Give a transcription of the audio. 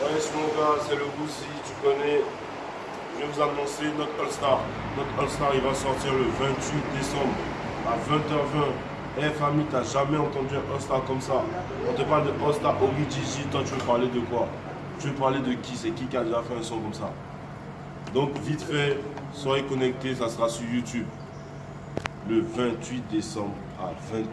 Ouais, mon gars, c'est le Boussi, tu connais. Je vais vous annoncer notre All-Star. Notre All-Star, il va sortir le 28 décembre à 20h20. Eh famille, t'as jamais entendu un All-Star comme ça On te parle de All-Star Gigi, toi tu veux parler de quoi? Tu veux parler de qui? C'est qui qui a déjà fait un son comme ça? Donc vite fait, soyez connectés, ça sera sur YouTube le 28 décembre à 20h20.